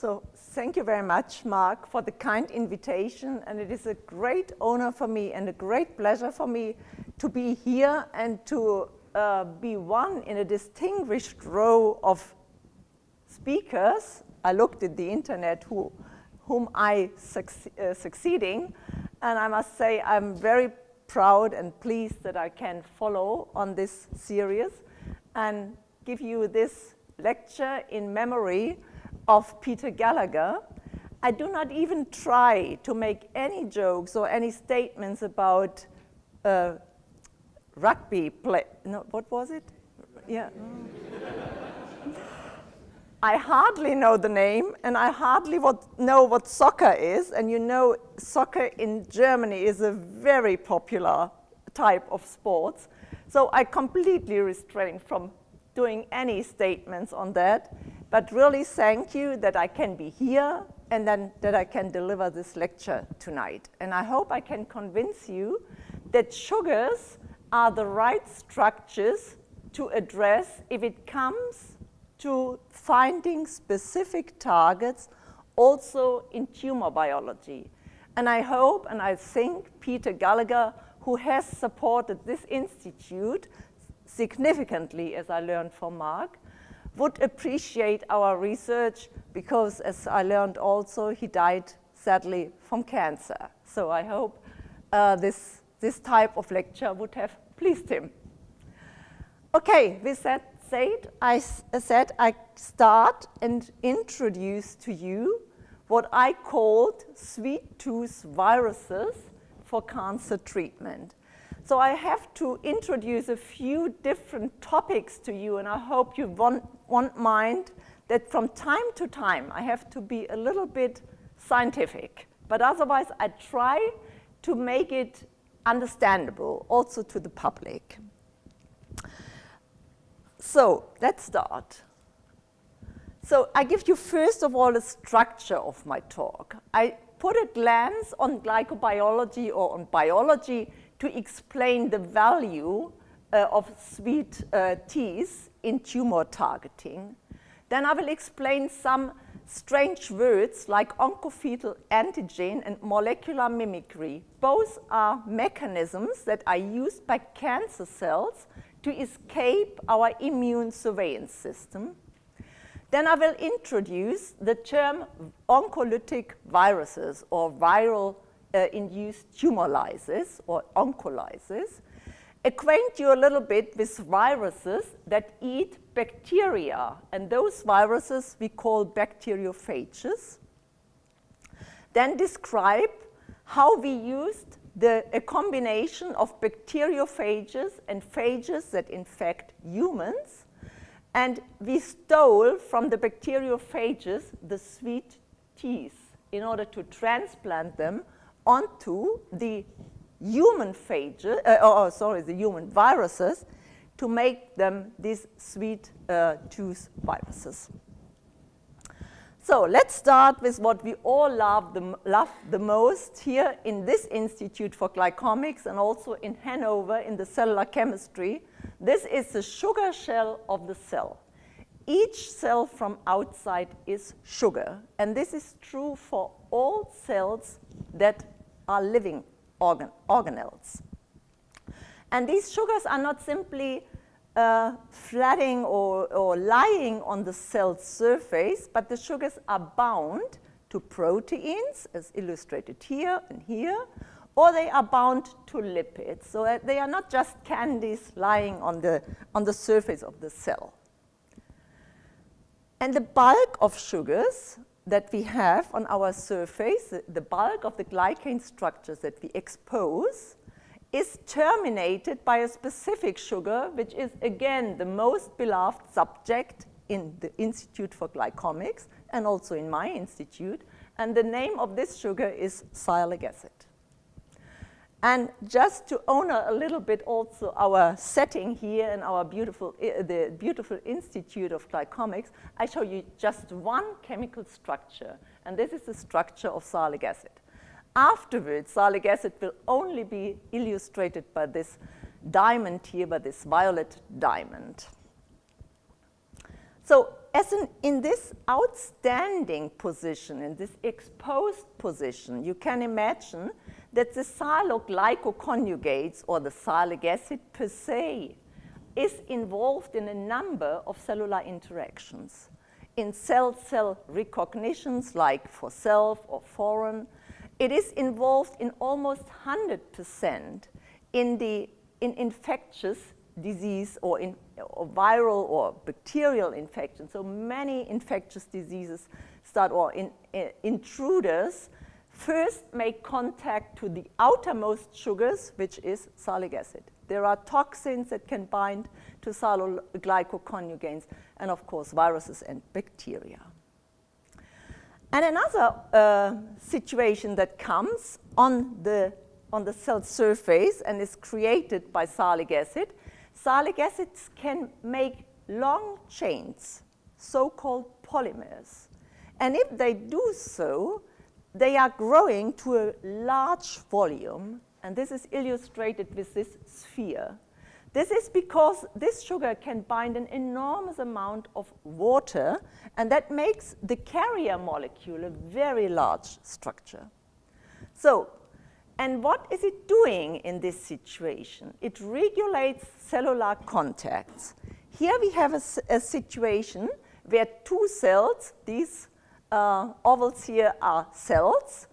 So thank you very much, Mark, for the kind invitation. And it is a great honor for me and a great pleasure for me to be here and to uh, be one in a distinguished row of speakers. I looked at the internet who, whom I uh, succeeding. And I must say I'm very proud and pleased that I can follow on this series and give you this lecture in memory of Peter Gallagher. I do not even try to make any jokes or any statements about uh, rugby play. No, what was it? Yeah. I hardly know the name, and I hardly what, know what soccer is. And you know, soccer in Germany is a very popular type of sports. So I completely restrain from doing any statements on that. But really thank you that I can be here and then that I can deliver this lecture tonight. And I hope I can convince you that sugars are the right structures to address if it comes to finding specific targets also in tumor biology. And I hope and I think Peter Gallagher, who has supported this institute significantly, as I learned from Mark, would appreciate our research because, as I learned also, he died sadly from cancer. So I hope uh, this, this type of lecture would have pleased him. Okay, with that said, I said I start and introduce to you what I called sweet tooth viruses for cancer treatment. So I have to introduce a few different topics to you, and I hope you won't, won't mind that from time to time I have to be a little bit scientific. But otherwise, I try to make it understandable also to the public. So let's start. So I give you first of all a structure of my talk. I put a glance on glycobiology or on biology to explain the value uh, of sweet uh, teas in tumor targeting. Then I will explain some strange words like oncofetal antigen and molecular mimicry. Both are mechanisms that are used by cancer cells to escape our immune surveillance system. Then I will introduce the term oncolytic viruses or viral Uh, induced tumor lysis or oncolysis, acquaint you a little bit with viruses that eat bacteria. And those viruses we call bacteriophages. Then describe how we used the, a combination of bacteriophages and phages that infect humans. And we stole from the bacteriophages the sweet teeth in order to transplant them onto the human phages, uh, oh, oh, sorry, the human viruses to make them these sweet uh, tooth viruses. So let's start with what we all love the, love the most here in this Institute for Glycomics and also in Hanover in the cellular chemistry. This is the sugar shell of the cell. Each cell from outside is sugar, and this is true for all cells that are living organ organelles. And these sugars are not simply uh, or, or lying on the cell surface, but the sugars are bound to proteins, as illustrated here and here, or they are bound to lipids. So they are not just candies lying on the, on the surface of the cell. And the bulk of sugars that we have on our surface, the bulk of the glycan structures that we expose, is terminated by a specific sugar, which is again the most beloved subject in the Institute for Glycomics and also in my institute. And the name of this sugar is sialic acid. And just to honor a little bit also our setting here and our beautiful, the beautiful Institute of Glycomics, I show you just one chemical structure. And this is the structure of salic acid. Afterwards, salic acid will only be illustrated by this diamond here, by this violet diamond. So as in, in this outstanding position, in this exposed position, you can imagine that the sialoglycoconjugates or the sialic acid per se is involved in a number of cellular interactions. In cell-cell recognitions like for self or foreign, it is involved in almost 100% in the in infectious disease or in or viral or bacterial infection. So many infectious diseases start or in, in, intruders first make contact to the outermost sugars, which is salic acid. There are toxins that can bind to sialoglycoconjugates, and of course, viruses and bacteria. And another uh, situation that comes on the, on the cell surface and is created by salic acid, salic acids can make long chains, so-called polymers. And if they do so, they are growing to a large volume, and this is illustrated with this sphere. This is because this sugar can bind an enormous amount of water, and that makes the carrier molecule a very large structure. So, and what is it doing in this situation? It regulates cellular contacts. Here we have a, a situation where two cells, these uh, ovals here are cells,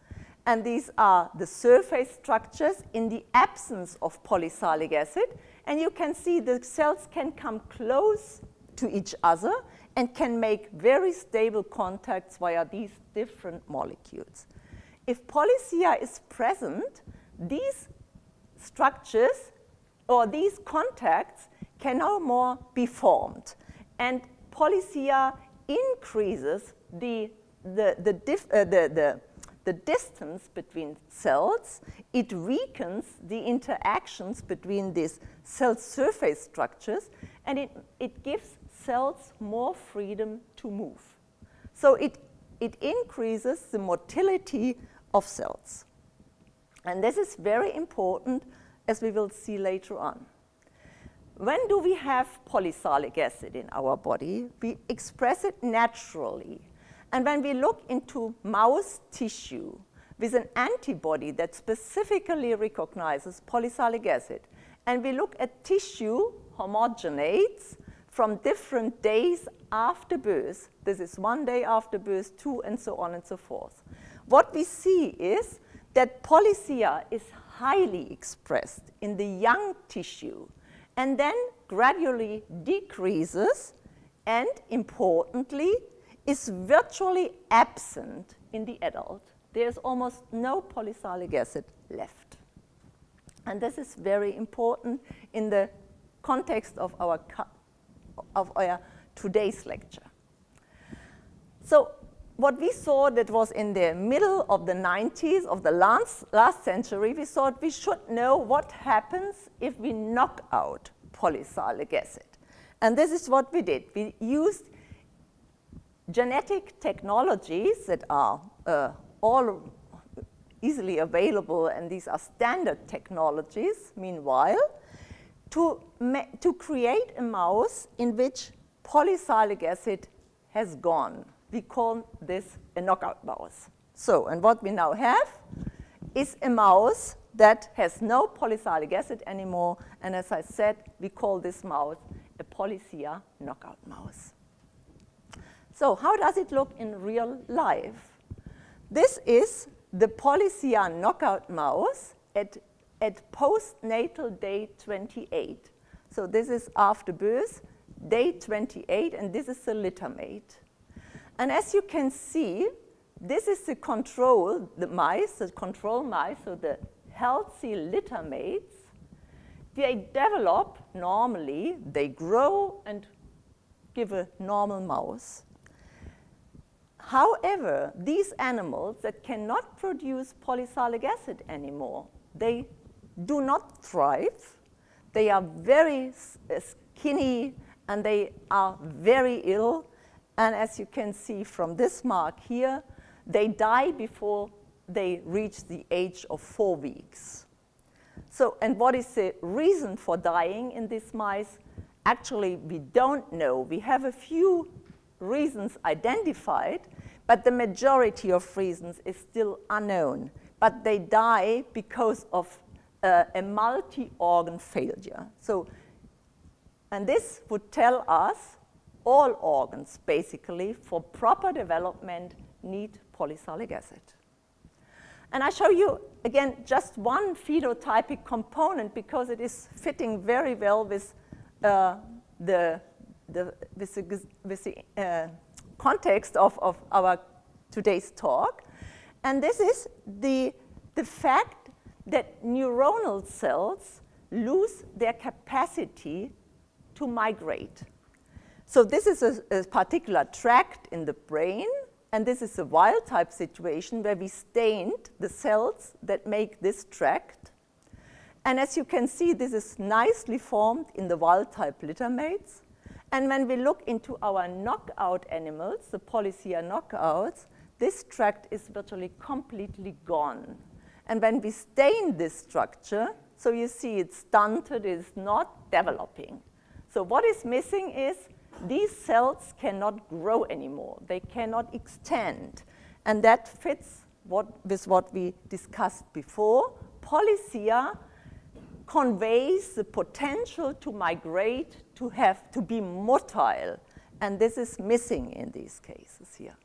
and these are the surface structures in the absence of polysialic acid. And you can see the cells can come close to each other and can make very stable contacts via these different molecules. If polycia is present, these structures or these contacts can no more be formed. And polycia increases the the, the, uh, the, the, the distance between cells, it weakens the interactions between these cell surface structures, and it, it gives cells more freedom to move. So it, it increases the motility of cells. And this is very important, as we will see later on. When do we have polysialic acid in our body? We express it naturally and when we look into mouse tissue with an antibody that specifically recognizes polysialic acid, and we look at tissue homogenates from different days after birth, this is one day after birth, two, and so on and so forth. What we see is that polycia is highly expressed in the young tissue and then gradually decreases and importantly is virtually absent in the adult. There's almost no polysialic acid left. And this is very important in the context of our, of our today's lecture. So what we saw that was in the middle of the 90s of the last, last century, we thought we should know what happens if we knock out polysialic acid. And this is what we did. We used genetic technologies that are uh, all easily available, and these are standard technologies, meanwhile, to, to create a mouse in which polysialic acid has gone. We call this a knockout mouse. So, and what we now have is a mouse that has no polysialic acid anymore, and as I said, we call this mouse a polycia knockout mouse. So how does it look in real life? This is the Polycia knockout mouse at, at postnatal day 28. So this is after birth, day 28, and this is the littermate. And as you can see, this is the control, the mice, the control mice, so the healthy littermates. They develop normally, they grow and give a normal mouse. However, these animals that cannot produce polysialic acid anymore, they do not thrive. They are very uh, skinny and they are very ill. And as you can see from this mark here, they die before they reach the age of four weeks. So, and what is the reason for dying in these mice? Actually, we don't know. We have a few reasons identified, but the majority of reasons is still unknown. But they die because of uh, a multi-organ failure. So, and this would tell us all organs, basically, for proper development need polysialic acid. And I show you, again, just one phenotypic component because it is fitting very well with uh, the, the, with the, with the uh, context of, of our today's talk. And this is the, the fact that neuronal cells lose their capacity to migrate. So this is a, a particular tract in the brain and this is a wild type situation where we stained the cells that make this tract. And as you can see, this is nicely formed in the wild type littermates. And when we look into our knockout animals, the Polycia knockouts, this tract is virtually completely gone. And when we stain this structure, so you see it's stunted, it's not developing. So what is missing is these cells cannot grow anymore. They cannot extend. And that fits what, with what we discussed before. Polycia conveys the potential to migrate, to have, to be motile. And this is missing in these cases here.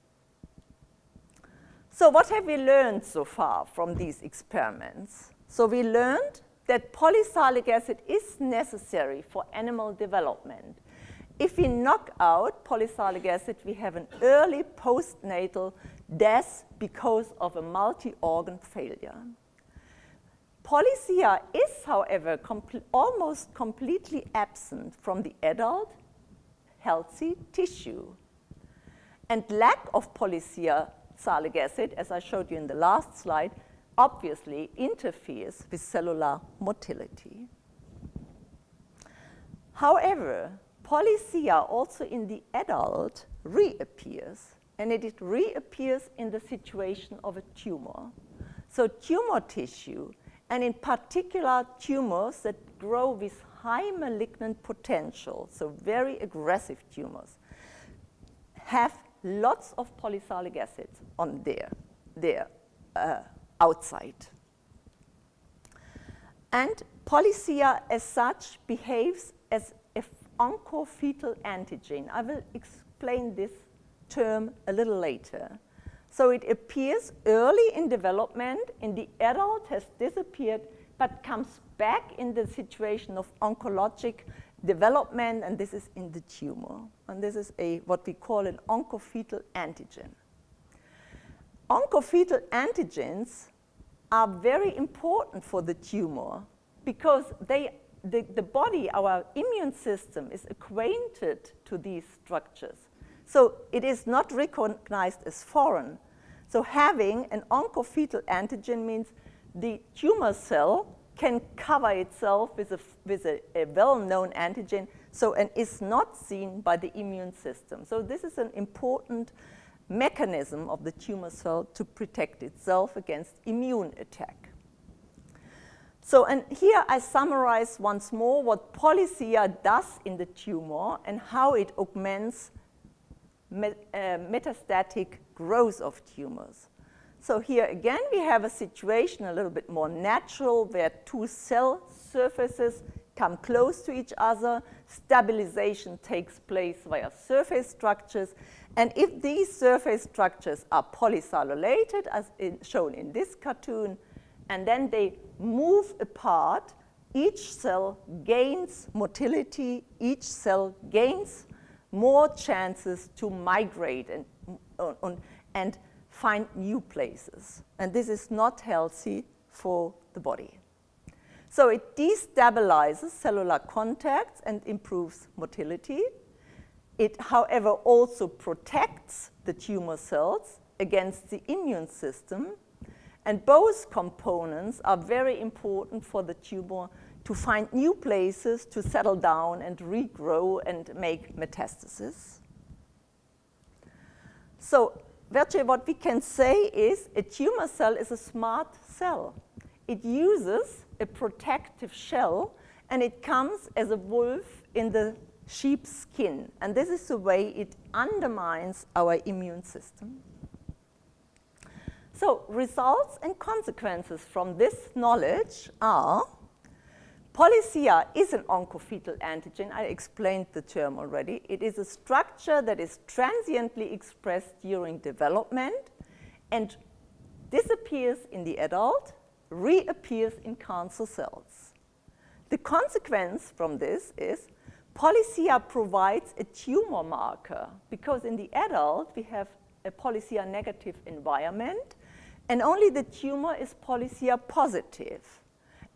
So what have we learned so far from these experiments? So we learned that polysialic acid is necessary for animal development. If we knock out polysialic acid, we have an early postnatal death because of a multi-organ failure. Polycia is, however, almost completely absent from the adult healthy tissue. And lack of polysialic acid, as I showed you in the last slide, obviously interferes with cellular motility. However, Polycia also in the adult reappears, and it reappears in the situation of a tumor. So tumor tissue, and in particular tumors that grow with high malignant potential, so very aggressive tumors, have lots of polysialic acid on their, their uh, outside. And polycia as such behaves as an oncofetal antigen. I will explain this term a little later. So it appears early in development, in the adult has disappeared, but comes back in the situation of oncologic development, and this is in the tumor. And this is a what we call an oncofetal antigen. Oncofetal antigens are very important for the tumor because they the, the body, our immune system is acquainted to these structures. So it is not recognized as foreign. So having an oncofetal antigen means the tumor cell can cover itself with a, with a, a well-known antigen so and is not seen by the immune system. So this is an important mechanism of the tumor cell to protect itself against immune attack. So, and here I summarize once more what polycia does in the tumor and how it augments met, uh, metastatic growth of tumors. So here again we have a situation a little bit more natural where two cell surfaces come close to each other, stabilization takes place via surface structures, and if these surface structures are polycellulated, as in, shown in this cartoon, and then they move apart, each cell gains motility, each cell gains more chances to migrate and, and find new places. And this is not healthy for the body. So it destabilizes cellular contacts and improves motility. It, however, also protects the tumor cells against the immune system and both components are very important for the tumor to find new places to settle down and regrow and make metastasis. So virtually what we can say is a tumor cell is a smart cell. It uses a protective shell and it comes as a wolf in the sheep's skin. And this is the way it undermines our immune system. So results and consequences from this knowledge are Polycia is an oncofetal antigen. I explained the term already. It is a structure that is transiently expressed during development and disappears in the adult, reappears in cancer cells. The consequence from this is Polycia provides a tumor marker because in the adult we have a Polycia negative environment and only the tumor is Polycia positive.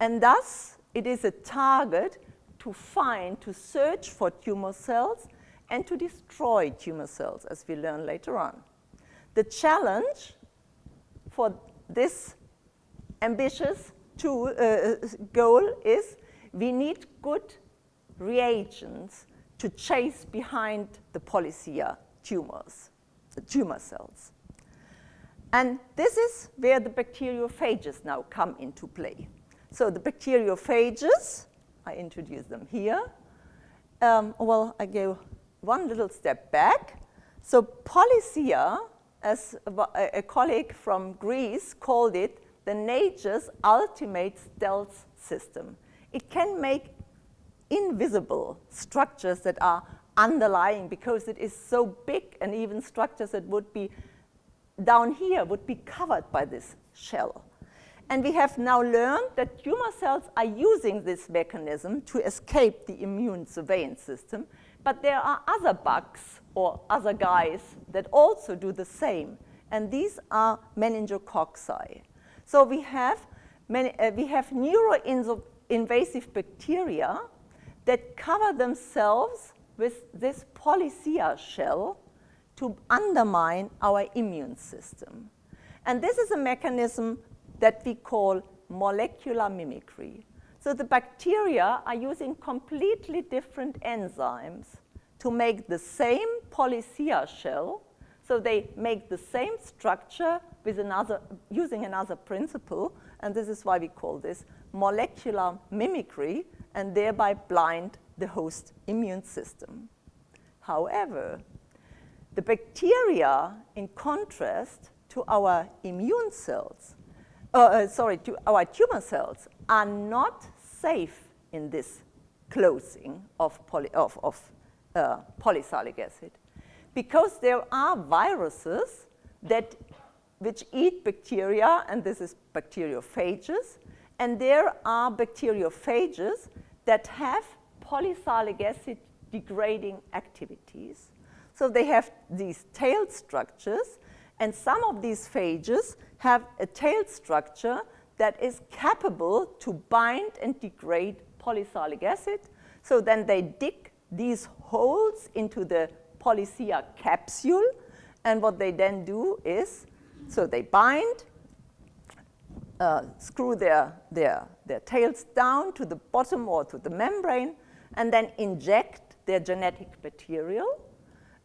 And thus it is a target to find, to search for tumor cells and to destroy tumor cells as we learn later on. The challenge for this ambitious tool, uh, goal is we need good reagents to chase behind the Polycia tumors, the tumor cells. And this is where the bacteriophages now come into play. So the bacteriophages, I introduce them here. Um, well, I go one little step back. So Polycia, as a, a colleague from Greece called it, the nature's ultimate stealth system. It can make invisible structures that are underlying because it is so big and even structures that would be down here would be covered by this shell. And we have now learned that tumor cells are using this mechanism to escape the immune surveillance system, but there are other bugs or other guys that also do the same, and these are meningococci. So we have, many, uh, we have neuroinvasive bacteria that cover themselves with this polycia shell to undermine our immune system. And this is a mechanism that we call molecular mimicry. So the bacteria are using completely different enzymes to make the same polycia shell. So they make the same structure with another, using another principle, and this is why we call this molecular mimicry, and thereby blind the host immune system. However, the bacteria, in contrast to our immune cells, uh, uh, sorry, to our tumor cells, are not safe in this closing of, poly, of, of uh, acid because there are viruses that which eat bacteria, and this is bacteriophages, and there are bacteriophages that have polysalic acid degrading activities. So they have these tail structures, and some of these phages have a tail structure that is capable to bind and degrade polysalic acid. So then they dig these holes into the polycia capsule, and what they then do is, so they bind, uh, screw their, their, their tails down to the bottom or to the membrane, and then inject their genetic material.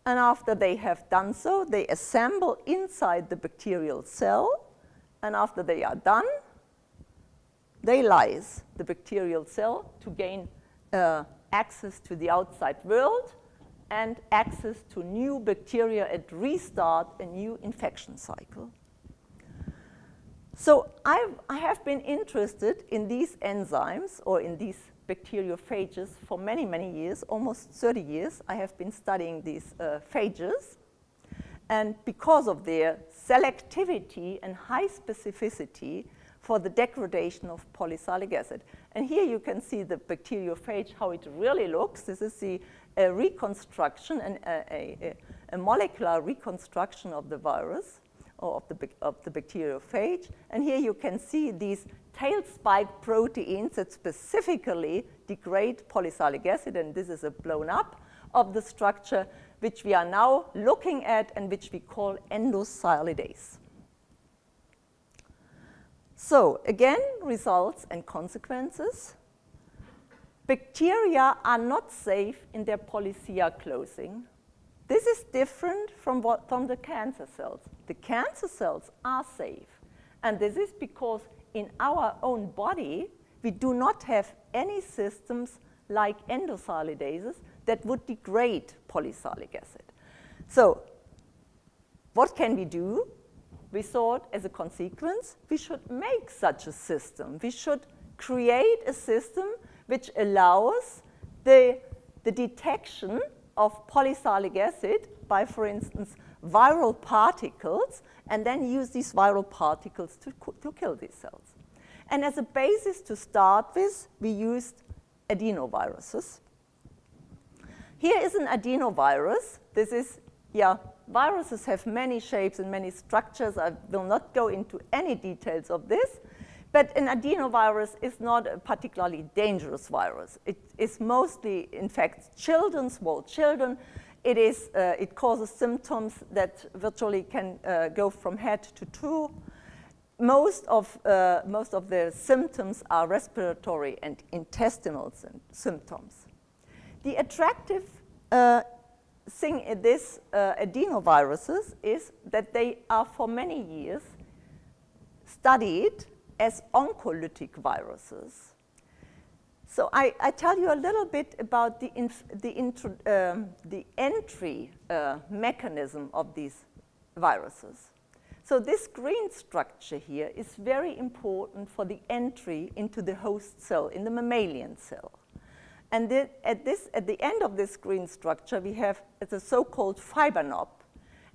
And after they have done so, they assemble inside the bacterial cell. And after they are done, they lyse the bacterial cell to gain uh, access to the outside world and access to new bacteria and restart a new infection cycle. So I've, I have been interested in these enzymes or in these bacteriophages for many, many years, almost 30 years. I have been studying these uh, phages. And because of their selectivity and high specificity for the degradation of polysalic acid. And here you can see the bacteriophage, how it really looks. This is the uh, reconstruction and uh, a, a, a molecular reconstruction of the virus or of the, of the bacteriophage. And here you can see these tail spike proteins that specifically degrade polysalic acid, and this is a blown up of the structure which we are now looking at and which we call endosilidase. So again, results and consequences. Bacteria are not safe in their polycia closing. This is different from, what, from the cancer cells. The cancer cells are safe. And this is because in our own body, we do not have any systems like endosolidases that would degrade polysalic acid. So what can we do? We thought as a consequence, we should make such a system. We should create a system which allows the, the detection of polysalic acid by, for instance, viral particles, and then use these viral particles to, to kill these cells. And as a basis to start with, we used adenoviruses. Here is an adenovirus. This is, yeah, viruses have many shapes and many structures. I will not go into any details of this. But an adenovirus is not a particularly dangerous virus. It is mostly infects children, small children. It, is, uh, it causes symptoms that virtually can uh, go from head to toe. Most of, uh, most of the symptoms are respiratory and intestinal symptoms. The attractive uh, thing in this uh, adenoviruses is that they are for many years studied as oncolytic viruses. So I, I, tell you a little bit about the, the, um, the entry uh, mechanism of these viruses. So this green structure here is very important for the entry into the host cell, in the mammalian cell. And at, this, at the end of this green structure, we have the so-called fiber knob.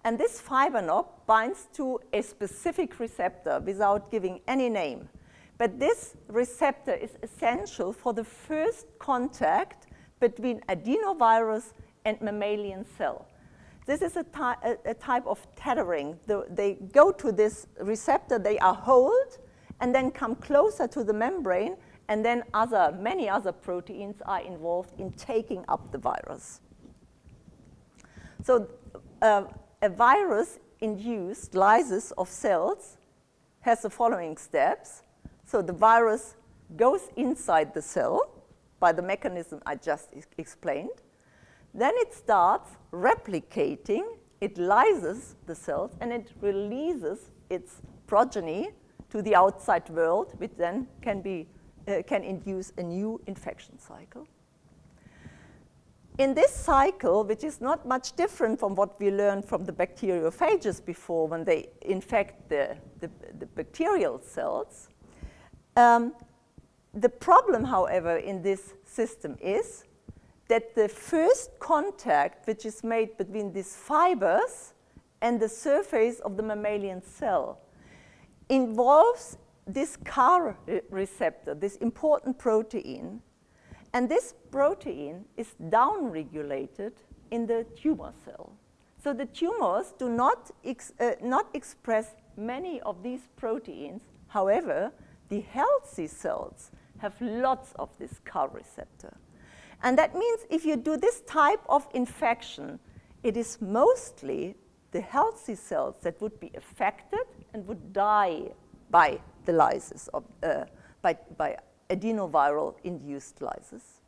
And this fiber knob binds to a specific receptor without giving any name. But this receptor is essential for the first contact between adenovirus and mammalian cell. This is a, ty a, type of tethering. The, they go to this receptor, they are hold, and then come closer to the membrane, and then other, many other proteins are involved in taking up the virus. So uh, a virus-induced lysis of cells has the following steps. So the virus goes inside the cell by the mechanism I just explained. Then it starts replicating, it lyses the cells, and it releases its progeny to the outside world, which then can, be, uh, can induce a new infection cycle in this cycle, which is not much different from what we learned from the bacteriophages before when they infect the, the, the bacterial cells, um, the problem, however, in this system is that the first contact which is made between these fibers and the surface of the mammalian cell involves this CAR receptor, this important protein, and this protein is downregulated in the tumor cell. So the tumors do not, ex uh, not express many of these proteins. However, the healthy cells have lots of this CAR receptor. And that means if you do this type of infection, it is mostly the healthy cells that would be affected and would die by the lysis of, uh, by, by adenoviral-induced lysis.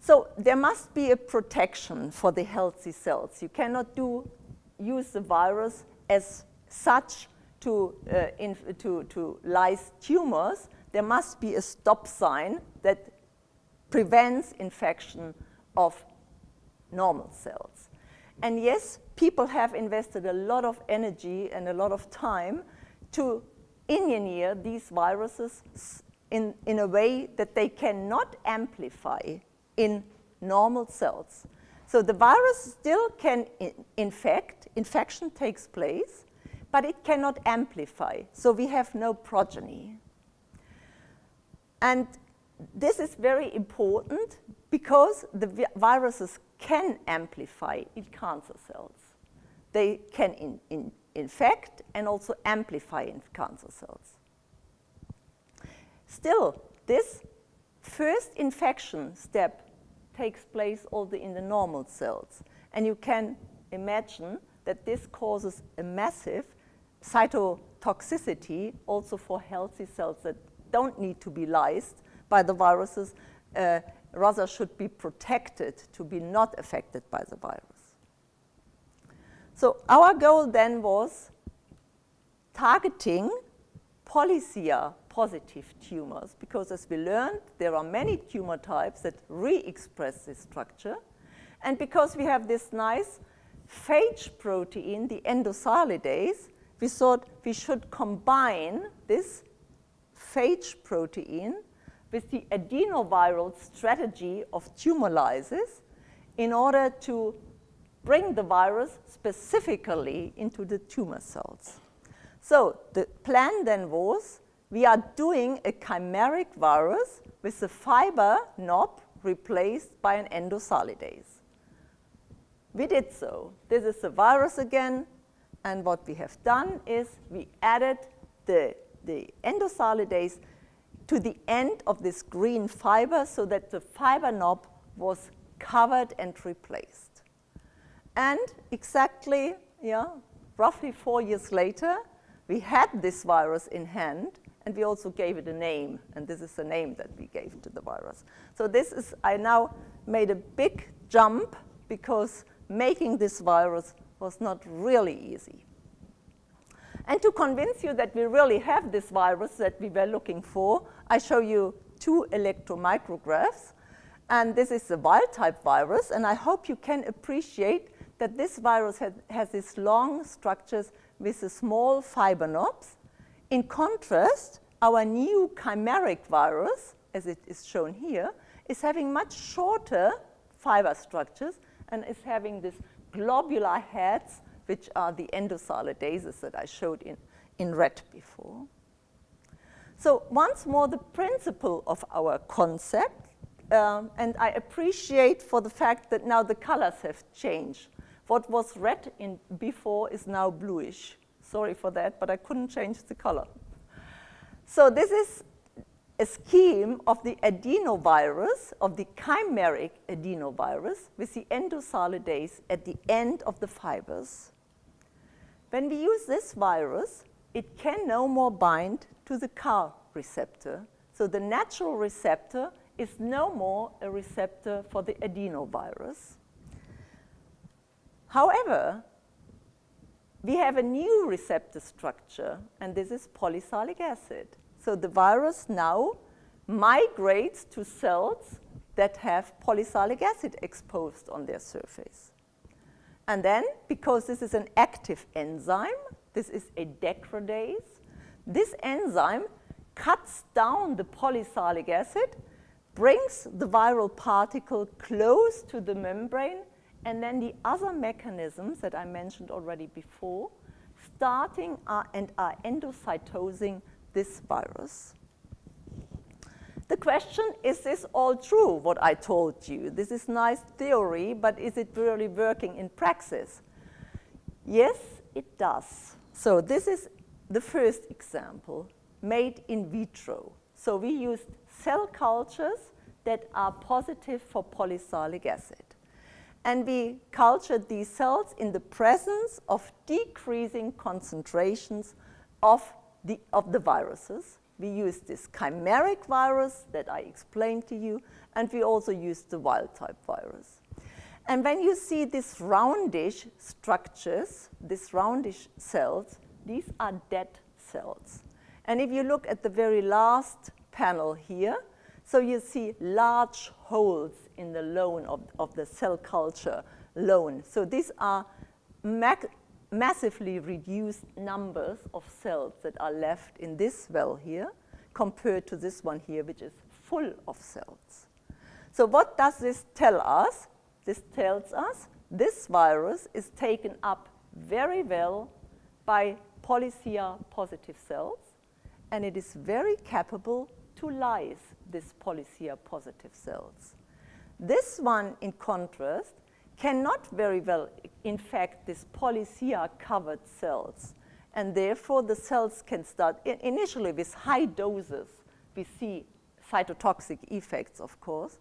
So there must be a protection for the healthy cells. You cannot do, use the virus as such to, uh, in, to, to lyse tumors. There must be a stop sign that prevents infection of normal cells. And yes, people have invested a lot of energy and a lot of time to engineer these viruses in, in a way that they cannot amplify in normal cells. So the virus still can in infect, infection takes place, but it cannot amplify. So we have no progeny. And this is very important because the vi viruses can amplify in cancer cells. They can in, in infect and also amplify in cancer cells. Still, this first infection step takes place also in the normal cells. And you can imagine that this causes a massive cytotoxicity also for healthy cells that don't need to be lysed by the viruses, uh, rather should be protected to be not affected by the virus. So our goal then was targeting polycia positive tumors because as we learned, there are many tumor types that re-express this structure. And because we have this nice phage protein, the endosolidase, we thought we should combine this phage protein with the adenoviral strategy of tumor lysis in order to bring the virus specifically into the tumor cells. So the plan then was we are doing a chimeric virus with the fiber knob replaced by an endosolidase. We did so. This is the virus again, and what we have done is we added the, the endosolidase to the end of this green fiber so that the fiber knob was covered and replaced. And exactly, yeah, roughly four years later, we had this virus in hand, and we also gave it a name, and this is the name that we gave to the virus. So this is, I now made a big jump because making this virus was not really easy. And to convince you that we really have this virus that we were looking for, I show you two electromicrographs. And this is the wild-type virus, and I hope you can appreciate that this virus has, has these long structures with the small fiber knobs. In contrast, our new chimeric virus, as it is shown here, is having much shorter fiber structures and is having these globular heads, which are the endosolidases that I showed in, in red before. So once more, the principle of our concept, um, and I appreciate for the fact that now the colors have changed. What was red in before is now bluish. Sorry for that, but I couldn't change the color. So this is a scheme of the adenovirus, of the chimeric adenovirus, with the endosolidase at the end of the fibers. When we use this virus, it can no more bind to the CAR receptor. So the natural receptor is no more a receptor for the adenovirus. However, we have a new receptor structure, and this is polysalic acid. So the virus now migrates to cells that have polysalic acid exposed on their surface. And then, because this is an active enzyme, this is a degradase, this enzyme cuts down the polysalic acid, brings the viral particle close to the membrane, and then the other mechanisms that I mentioned already before, starting and are endocytosing this virus. The question, is this all true, what I told you? This is nice theory, but is it really working in praxis? Yes, it does. So this is the first example, made in vitro. So we used cell cultures that are positive for polysalic acid. And we cultured these cells in the presence of decreasing concentrations of the, of the viruses. We used this chimeric virus that I explained to you, and we also used the wild-type virus. And when you see these roundish structures, these roundish cells, these are dead cells. And if you look at the very last panel here, so you see large holes in the loan of, of the cell culture loan. So these are massively reduced numbers of cells that are left in this well here compared to this one here, which is full of cells. So what does this tell us? This tells us this virus is taken up very well by polycia positive cells, and it is very capable to lyse these polycia positive cells. This one, in contrast, cannot very well infect these polycia-covered cells. And therefore, the cells can start, initially with high doses, we see cytotoxic effects, of course,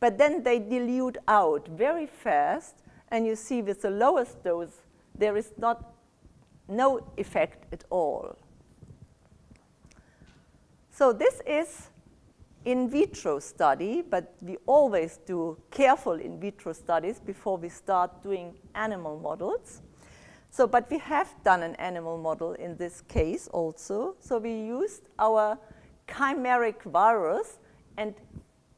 but then they dilute out very fast, and you see with the lowest dose, there is not no effect at all. So this is in vitro study, but we always do careful in vitro studies before we start doing animal models. So, but we have done an animal model in this case also. So we used our chimeric virus and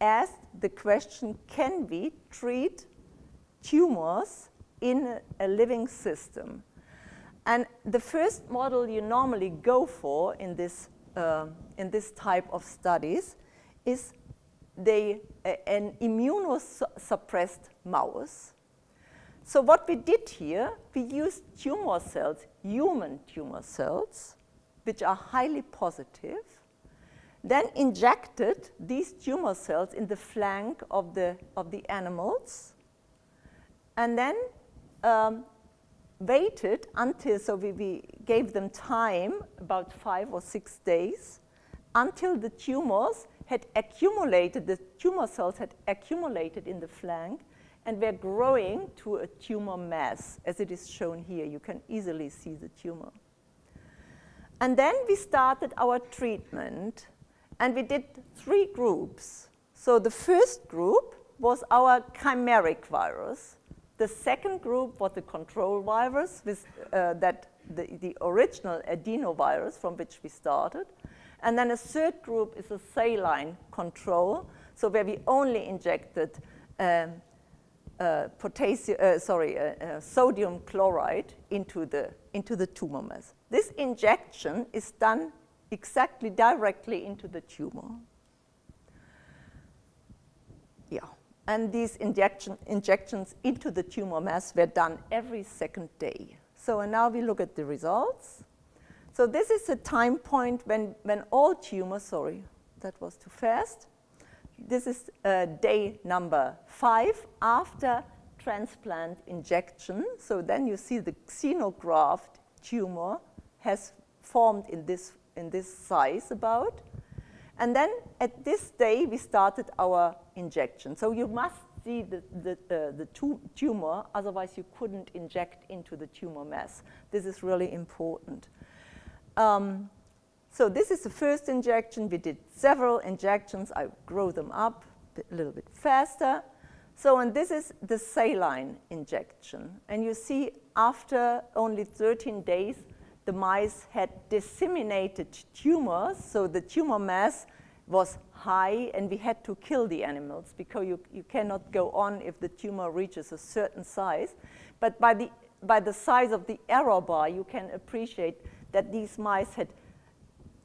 asked the question, can we treat tumors in a, living system? And the first model you normally go for in this, uh, in this type of studies is they, uh, an immunosuppressed mouse. So what we did here, we used tumor cells, human tumor cells, which are highly positive, then injected these tumor cells in the flank of the, of the animals, and then um, waited until, so we, we gave them time, about five or six days, until the tumors had accumulated, the tumor cells had accumulated in the flank and were growing to a tumor mass, as it is shown here. You can easily see the tumor. And then we started our treatment, and we did three groups. So the first group was our chimeric virus. The second group was the control virus, with, uh, that the, the original adenovirus from which we started. And then a third group is a saline control, so where we only injected um, uh, potassium, uh, sorry, uh, uh, sodium chloride into the, into the tumor mass. This injection is done exactly directly into the tumor. Yeah, and these injection, injections into the tumor mass were done every second day. So now we look at the results. So this is a time point when, when all tumors, sorry, that was too fast. This is uh, day number five after transplant injection. So then you see the xenograft tumor has formed in this, in this size about. And then at this day, we started our injection. So you must see the, the, uh, the tumor, otherwise you couldn't inject into the tumor mass. This is really important. Um, so this is the first injection. We did several injections. I grow them up a little bit faster. So, and this is the saline injection. And you see after only 13 days, the mice had disseminated tumors. So the tumor mass was high and we had to kill the animals because you, you cannot go on if the tumor reaches a certain size. But by the, by the size of the error bar, you can appreciate that these mice had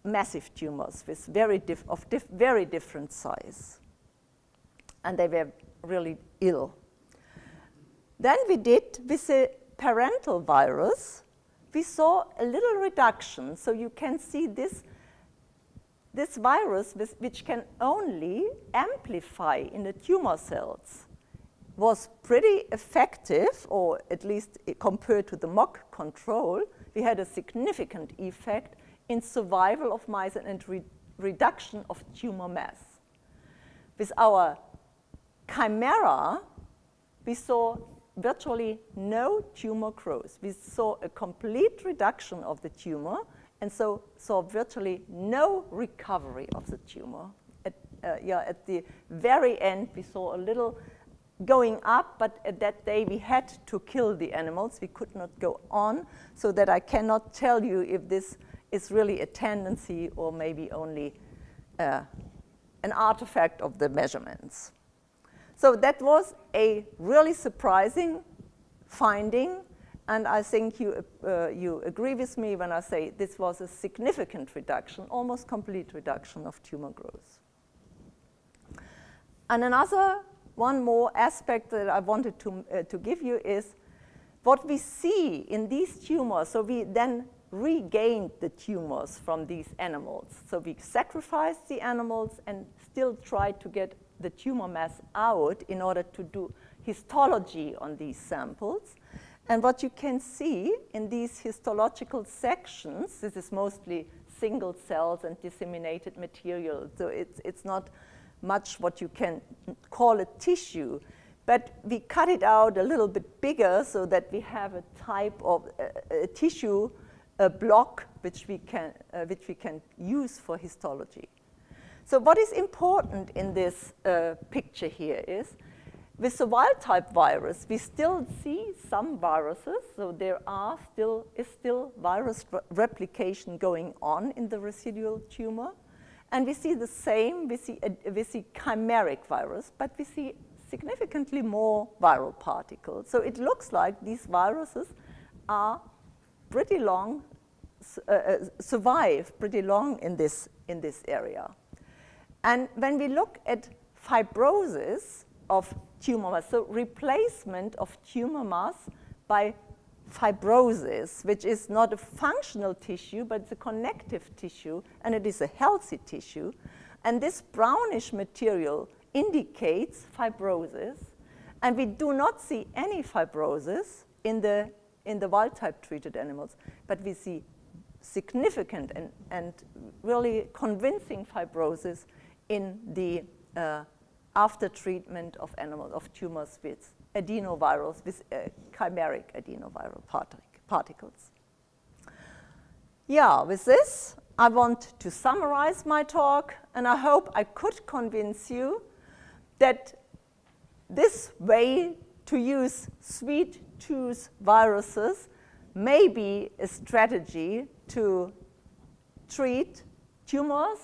massive tumors with very of dif very different size. And they were really ill. Then we did with the parental virus, we saw a little reduction. So you can see this, this virus, which can only amplify in the tumor cells, was pretty effective, or at least eh, compared to the mock control, we had a significant effect in survival of mice and re reduction of tumor mass. With our chimera, we saw virtually no tumor growth. We saw a complete reduction of the tumor and so saw virtually no recovery of the tumor. At, uh, yeah, at the very end, we saw a little going up, but at that day we had to kill the animals. We could not go on, so that I cannot tell you if this is really a tendency or maybe only uh, an artifact of the measurements. So that was a really surprising finding, and I think you, uh, you agree with me when I say this was a significant reduction, almost complete reduction of tumor growth. And another one more aspect that I wanted to, uh, to give you is what we see in these tumors. So we then regained the tumors from these animals. So we sacrificed the animals and still tried to get the tumor mass out in order to do histology on these samples. And what you can see in these histological sections, this is mostly single cells and disseminated material, so it's, it's not much what you can call a tissue. But we cut it out a little bit bigger so that we have a type of uh, a tissue a block which we, can, uh, which we can use for histology. So what is important in this uh, picture here is with the wild type virus, we still see some viruses, so there are still, is still virus re replication going on in the residual tumor. And we see the same, we see, a, we see chimeric virus, but we see significantly more viral particles. So it looks like these viruses are pretty long, uh, uh, survive pretty long in this, in this area. And when we look at fibrosis of tumor mass, so replacement of tumor mass by fibrosis, which is not a functional tissue, but it's a connective tissue, and it is a healthy tissue. And this brownish material indicates fibrosis, and we do not see any fibrosis in the, in the wild-type treated animals, but we see significant and, and really convincing fibrosis in the uh, after treatment of animals, of tumors with adenovirus, with uh, chimeric adenoviral particles. Yeah, with this, I want to summarize my talk, and I hope I could convince you that this way to use sweet tooth viruses may be a strategy to treat tumors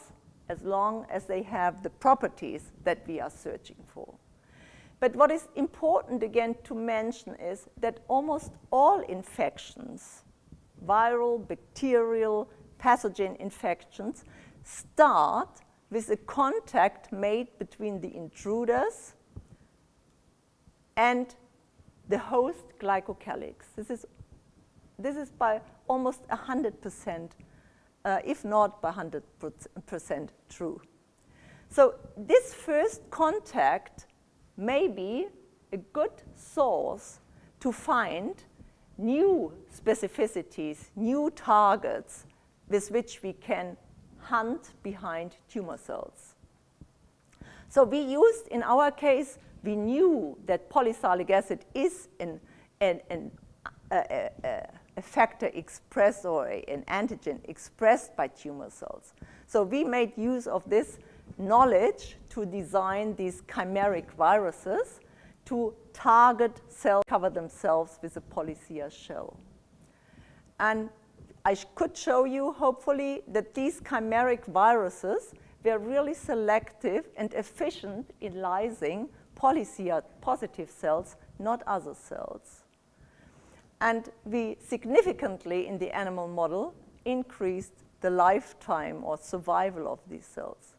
as long as they have the properties that we are searching for. But what is important again to mention is that almost all infections, viral, bacterial, pathogen infections, start with a contact made between the intruders and the host glycocalyx. This is, this is by almost 100%, uh, if not by 100% true. So this first contact may be a good source to find new specificities, new targets with which we can hunt behind tumor cells. So we used, in our case, we knew that polysalic acid is an, an, an, a, a, a, factor expressed or an antigen expressed by tumor cells. So we made use of this knowledge to design these chimeric viruses to target cells, cover themselves with a polycia shell. And I could show you, hopefully, that these chimeric viruses were really selective and efficient in lysing polycia positive cells, not other cells. And we significantly, in the animal model, increased the lifetime or survival of these cells.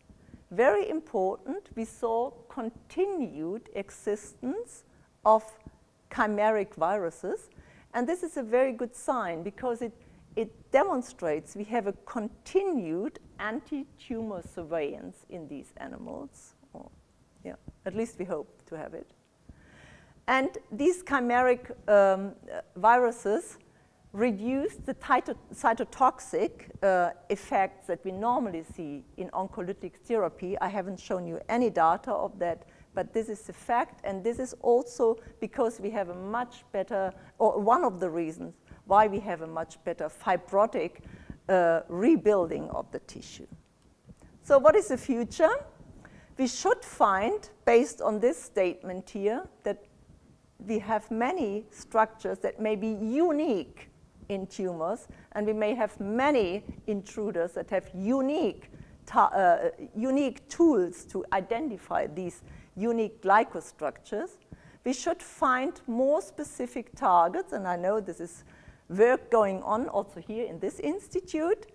Very important, we saw continued existence of chimeric viruses, and this is a very good sign because it it demonstrates we have a continued anti-tumor surveillance in these animals. Or, yeah, at least we hope to have it. And these chimeric um, viruses reduce the cytotoxic uh, effects that we normally see in oncolytic therapy. I haven't shown you any data of that, but this is a fact, and this is also because we have a much better, or one of the reasons why we have a much better fibrotic uh, rebuilding of the tissue. So what is the future? We should find, based on this statement here, that we have many structures that may be unique in tumors, and we may have many intruders that have unique, uh, unique tools to identify these unique glycostructures. We should find more specific targets, and I know this is work going on also here in this institute.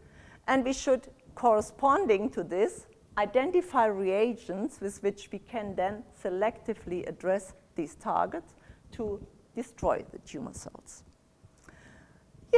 And we should, corresponding to this, identify reagents with which we can then selectively address these targets to destroy the tumor cells.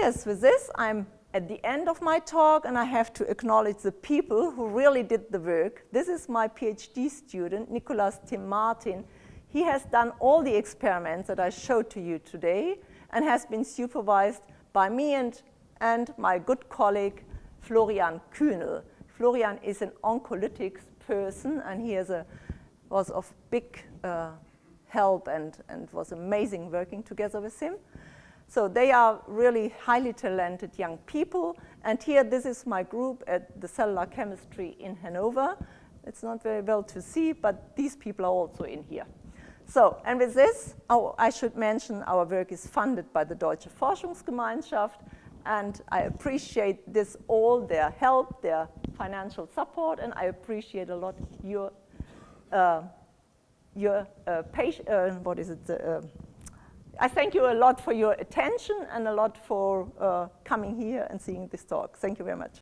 Yes, with this, I'm at the end of my talk, and I have to acknowledge the people who really did the work. This is my PhD student, Nicolas Tim Martin. He has done all the experiments that I showed to you today and has been supervised by me and, and my good colleague, Florian Kühnel. Florian is an oncolytics person, and he a, was of big uh, help and, and was amazing working together with him. So they are really highly talented young people. And here, this is my group at the cellular chemistry in Hanover. It's not very well to see, but these people are also in here. So, and with this, oh, I should mention our work is funded by the Deutsche Forschungsgemeinschaft, and I appreciate this all, their help, their financial support, and I appreciate a lot your, uh, your uh, patient, uh, what is it, uh, I thank you a lot for your attention and a lot for uh, coming here and seeing this talk. Thank you very much.